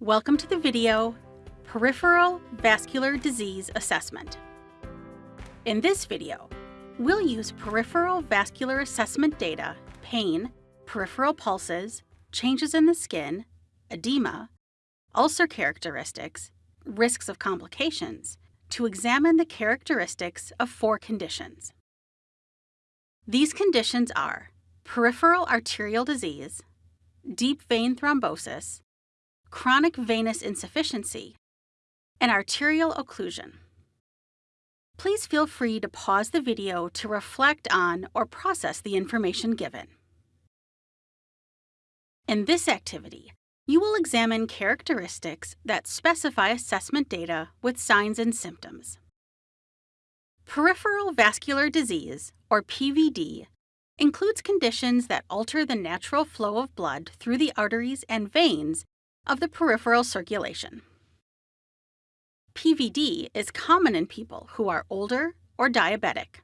Welcome to the video, Peripheral Vascular Disease Assessment. In this video, we'll use peripheral vascular assessment data, pain, peripheral pulses, changes in the skin, edema, ulcer characteristics, risks of complications, to examine the characteristics of four conditions. These conditions are peripheral arterial disease, deep vein thrombosis, chronic venous insufficiency, and arterial occlusion. Please feel free to pause the video to reflect on or process the information given. In this activity, you will examine characteristics that specify assessment data with signs and symptoms. Peripheral vascular disease, or PVD, includes conditions that alter the natural flow of blood through the arteries and veins of the peripheral circulation. PVD is common in people who are older or diabetic.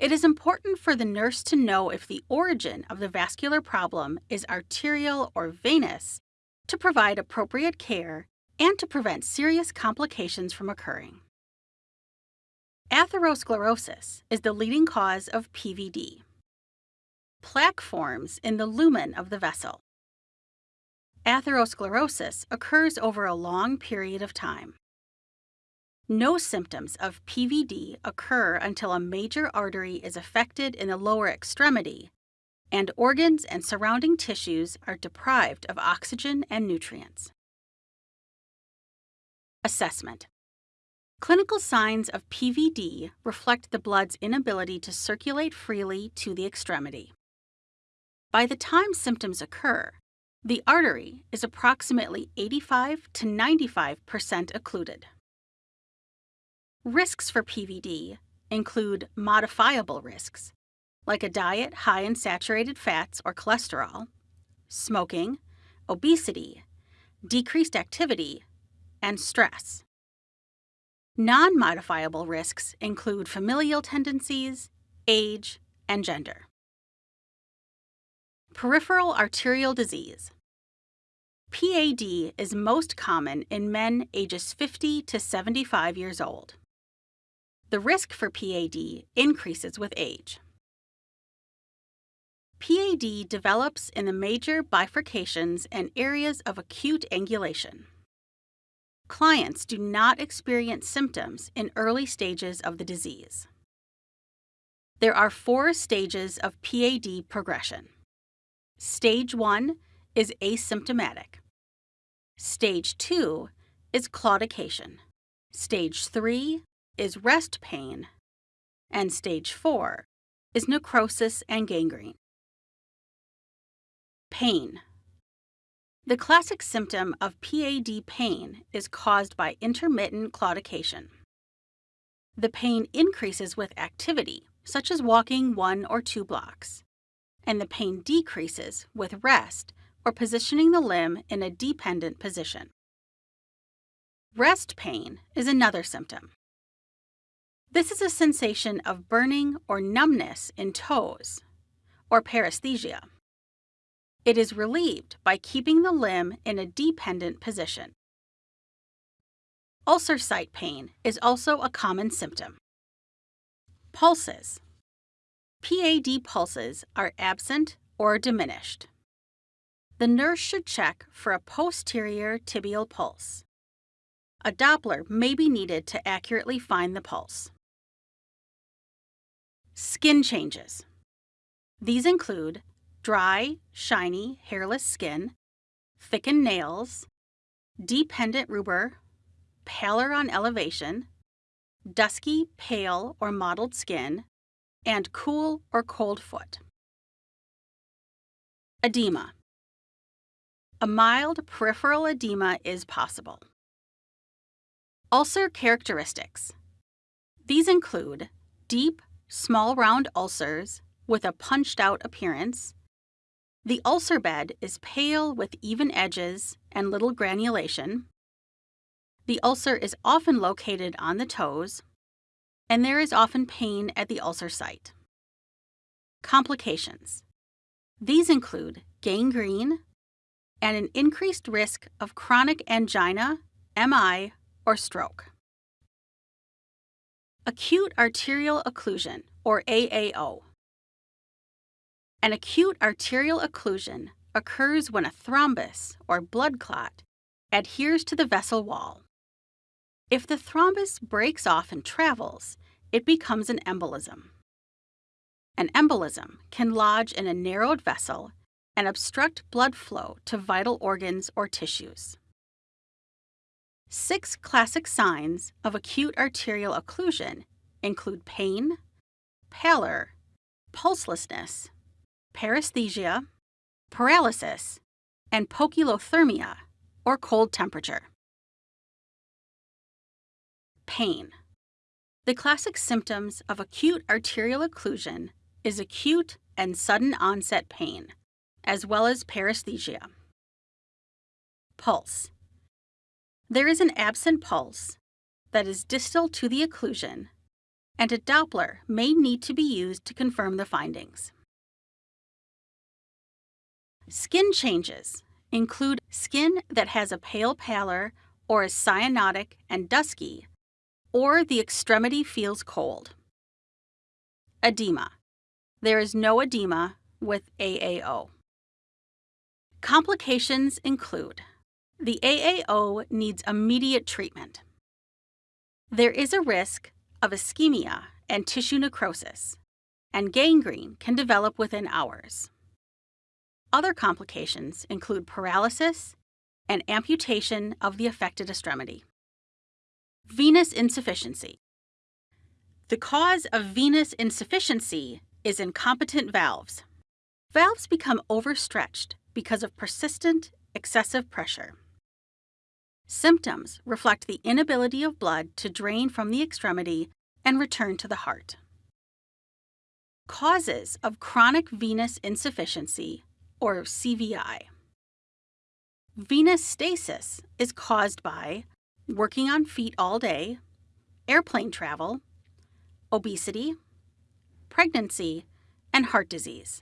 It is important for the nurse to know if the origin of the vascular problem is arterial or venous to provide appropriate care and to prevent serious complications from occurring. Atherosclerosis is the leading cause of PVD. Plaque forms in the lumen of the vessel. Atherosclerosis occurs over a long period of time. No symptoms of PVD occur until a major artery is affected in the lower extremity and organs and surrounding tissues are deprived of oxygen and nutrients. Assessment Clinical signs of PVD reflect the blood's inability to circulate freely to the extremity. By the time symptoms occur, the artery is approximately 85 to 95% occluded. Risks for PVD include modifiable risks, like a diet high in saturated fats or cholesterol, smoking, obesity, decreased activity, and stress. Non modifiable risks include familial tendencies, age, and gender. Peripheral arterial disease. PAD is most common in men ages 50 to 75 years old. The risk for PAD increases with age. PAD develops in the major bifurcations and areas of acute angulation. Clients do not experience symptoms in early stages of the disease. There are four stages of PAD progression. Stage 1 is asymptomatic. Stage 2 is claudication. Stage 3 is rest pain, and stage 4 is necrosis and gangrene. Pain. The classic symptom of PAD pain is caused by intermittent claudication. The pain increases with activity, such as walking one or two blocks, and the pain decreases with rest or positioning the limb in a dependent position. Rest pain is another symptom. This is a sensation of burning or numbness in toes, or paresthesia. It is relieved by keeping the limb in a dependent position. Ulcer site pain is also a common symptom. Pulses. PAD pulses are absent or diminished. The nurse should check for a posterior tibial pulse. A Doppler may be needed to accurately find the pulse. Skin changes. These include dry, shiny, hairless skin, thickened nails, dependent rubor, paler on elevation, dusky, pale, or mottled skin, and cool or cold foot. Edema. A mild peripheral edema is possible. Ulcer characteristics. These include deep, small round ulcers with a punched out appearance. The ulcer bed is pale with even edges and little granulation. The ulcer is often located on the toes. and there is often pain at the ulcer site. Complications. These include gangrene and an increased risk of chronic angina, MI, or stroke. Acute arterial occlusion, or AAO. An acute arterial occlusion occurs when a thrombus, or blood clot, adheres to the vessel wall. If the thrombus breaks off and travels, it becomes an embolism. An embolism can lodge in a narrowed vessel and obstruct blood flow to vital organs or tissues. Six classic signs of acute arterial occlusion include pain, pallor, pulselessness, paresthesia, paralysis, and poikilothermia, or cold temperature. Pain. The classic symptoms of acute arterial occlusion is acute and sudden onset pain, as well as paresthesia. Pulse. There is an absent pulse that is distal to the occlusion, and a Doppler may need to be used to confirm the findings. Skin changes include skin that has a pale pallor or is cyanotic and dusky, or the extremity feels cold. Edema. There is no edema with AAO. Complications include the AAO needs immediate treatment. There is a risk of ischemia and tissue necrosis, and gangrene can develop within hours. Other complications include paralysis and amputation of the affected extremity. Venous insufficiency. The cause of venous insufficiency is incompetent valves. Valves become overstretched because of persistent, excessive pressure. Symptoms reflect the inability of blood to drain from the extremity and return to the heart. Causes of chronic venous insufficiency, or CVI. Venous stasis is caused by working on feet all day, airplane travel, obesity, pregnancy, and heart disease.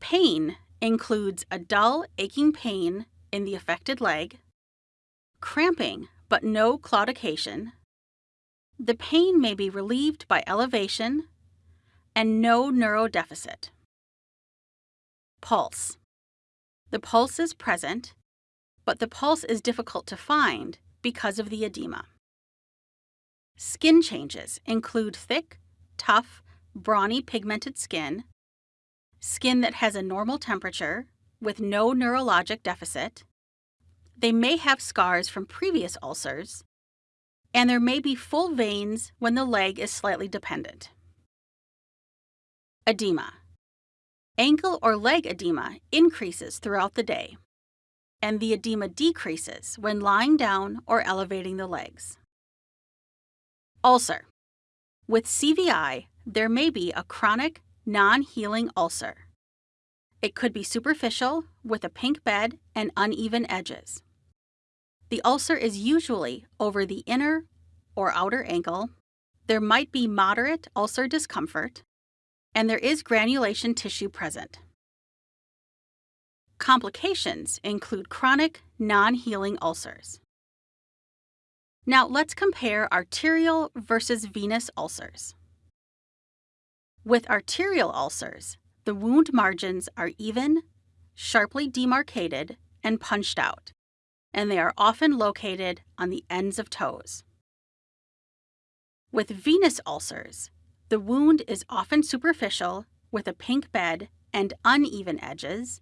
Pain includes a dull, aching pain in the affected leg, cramping but no claudication. The pain may be relieved by elevation and no neurodeficit. Pulse. The pulse is present, but the pulse is difficult to find because of the edema. Skin changes include thick, tough, brawny pigmented skin, skin that has a normal temperature with no neurologic deficit. They may have scars from previous ulcers, and there may be full veins when the leg is slightly dependent. Edema. Ankle or leg edema increases throughout the day, and the edema decreases when lying down or elevating the legs. Ulcer. With CVI, there may be a chronic, non healing ulcer. It could be superficial with a pink bed and uneven edges. The ulcer is usually over the inner or outer ankle. There might be moderate ulcer discomfort, and there is granulation tissue present. Complications include chronic, non healing ulcers. Now let's compare arterial versus venous ulcers. With arterial ulcers, the wound margins are even, sharply demarcated, and punched out, and they are often located on the ends of toes. With venous ulcers, the wound is often superficial with a pink bed and uneven edges,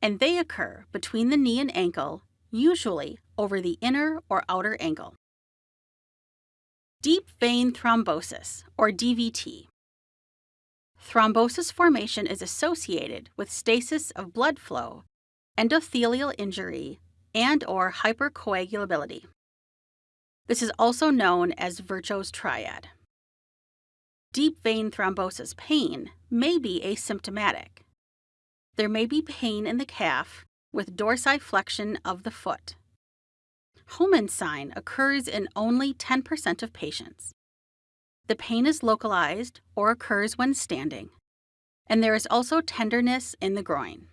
and they occur between the knee and ankle, usually over the inner or outer ankle. Deep vein thrombosis, or DVT. Thrombosis formation is associated with stasis of blood flow, endothelial injury, and or hypercoagulability. This is also known as Virchow's triad. Deep vein thrombosis pain may be asymptomatic. There may be pain in the calf with dorsiflexion of the foot. Homan's sign occurs in only 10% of patients. The pain is localized or occurs when standing, and there is also tenderness in the groin.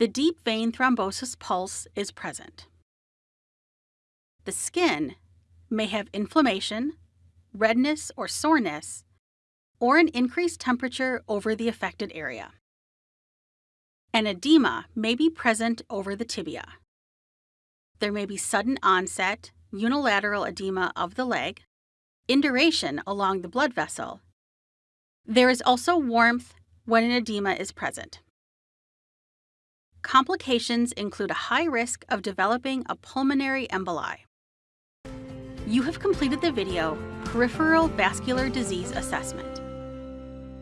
The deep vein thrombosis pulse is present. The skin may have inflammation, redness or soreness, or an increased temperature over the affected area. An edema may be present over the tibia. There may be sudden onset, unilateral edema of the leg, induration along the blood vessel. There is also warmth when an edema is present. Complications include a high risk of developing a pulmonary emboli. You have completed the video Peripheral Vascular Disease Assessment.